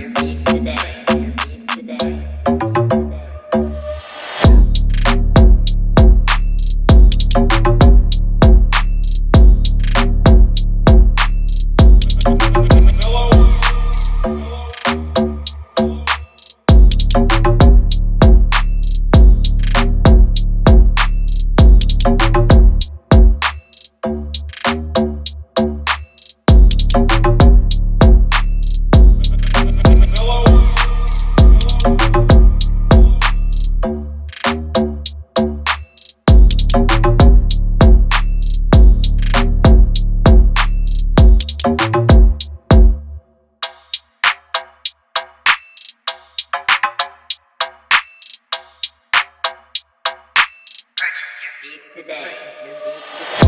your beats today. Beats today.